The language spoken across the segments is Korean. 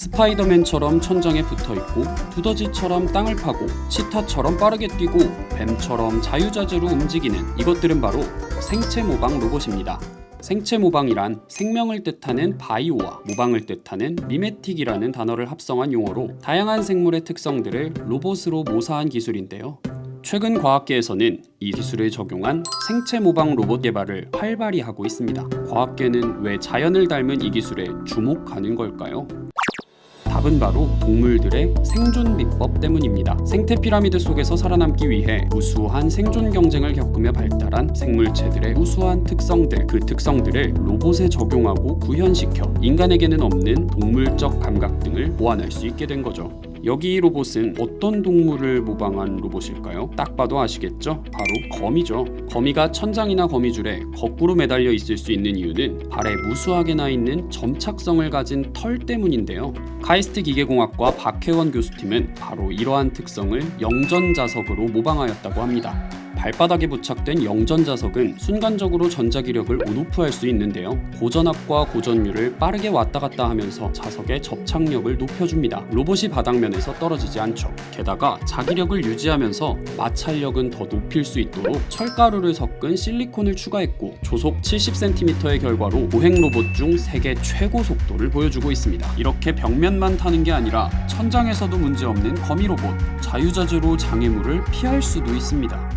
스파이더맨처럼 천장에 붙어있고 두더지처럼 땅을 파고 치타처럼 빠르게 뛰고 뱀처럼 자유자재로 움직이는 이것들은 바로 생체 모방 로봇입니다. 생체 모방이란 생명을 뜻하는 바이오와 모방을 뜻하는 미메틱이라는 단어를 합성한 용어로 다양한 생물의 특성들을 로봇으로 모사한 기술인데요. 최근 과학계에서는 이 기술을 적용한 생체 모방 로봇 개발을 활발히 하고 있습니다. 과학계는 왜 자연을 닮은 이 기술에 주목하는 걸까요? 답은 바로 동물들의 생존 비법 때문입니다. 생태 피라미드 속에서 살아남기 위해 우수한 생존 경쟁을 겪으며 발달한 생물체들의 우수한 특성들, 그 특성들을 로봇에 적용하고 구현시켜 인간에게는 없는 동물적 감각 등을 보완할 수 있게 된 거죠. 여기 로봇은 어떤 동물을 모방한 로봇일까요? 딱 봐도 아시겠죠? 바로 거미죠. 거미가 천장이나 거미줄에 거꾸로 매달려 있을 수 있는 이유는 발에 무수하게 나 있는 점착성을 가진 털 때문인데요. 카이스트 기계공학과 박혜원 교수팀은 바로 이러한 특성을 영전자석으로 모방하였다고 합니다. 발바닥에 부착된 영전자석은 순간적으로 전자기력을 온오프할 수 있는데요. 고전압과 고전율을 빠르게 왔다 갔다 하면서 자석의 접착력을 높여줍니다. 로봇이 바닥면에서 떨어지지 않죠. 게다가 자기력을 유지하면서 마찰력은 더 높일 수 있도록 철가루를 섞은 실리콘을 추가했고 조속 70cm의 결과로 보행 로봇 중 세계 최고 속도를 보여주고 있습니다. 이렇게 벽면만 타는 게 아니라 천장에서도 문제없는 거미 로봇 자유자재로 장애물을 피할 수도 있습니다.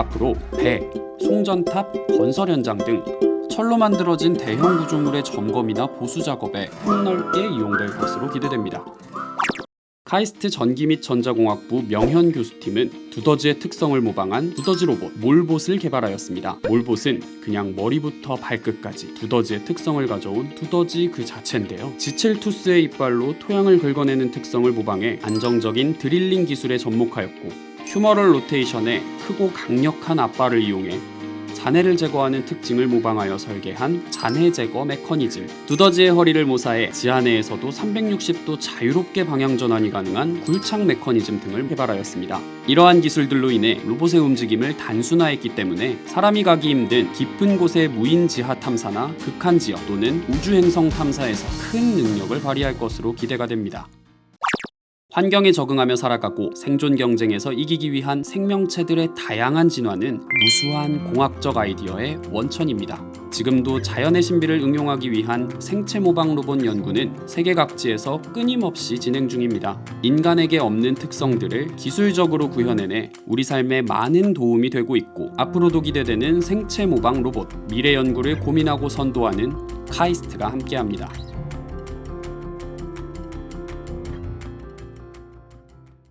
앞으로 배, 송전탑, 건설 현장 등 철로 만들어진 대형 구조물의 점검이나 보수 작업에 폭넓게 이용될 것으로 기대됩니다. 카이스트 전기 및 전자공학부 명현 교수팀은 두더지의 특성을 모방한 두더지 로봇 몰봇을 개발하였습니다. 몰봇은 그냥 머리부터 발끝까지 두더지의 특성을 가져온 두더지 그 자체인데요. chisel tooth의 이빨로 토양을 긁어내는 특성을 모방해 안정적인 drilling 기술에 접목하였고 humeral rotation의 크고 강력한 앞발을 이용해 잔해를 제거하는 특징을 모방하여 설계한 잔해 제거 메커니즘. 두더지의 허리를 모사해 지하내에서도 360도 자유롭게 방향 전환이 가능한 굴착 메커니즘 등을 개발하였습니다. 이러한 기술들로 인해 로봇의 움직임을 단순화했기 때문에 사람이 가기 힘든 깊은 곳의 무인 지하 탐사나 극한 지역 또는 우주 행성 탐사에서 큰 능력을 발휘할 것으로 기대가 됩니다 환경에 적응하며 살아가고 생존 경쟁에서 이기기 위한 생명체들의 다양한 진화는 무수한 공학적 아이디어의 원천입니다. 지금도 자연의 신비를 응용하기 위한 생체 모방 로봇 연구는 세계 각지에서 끊임없이 진행 중입니다. 인간에게 없는 특성들을 기술적으로 구현해내 우리 삶에 많은 도움이 되고 있고 앞으로도 기대되는 생체 모방 로봇 미래 연구를 고민하고 선도하는 카이스트가 함께합니다.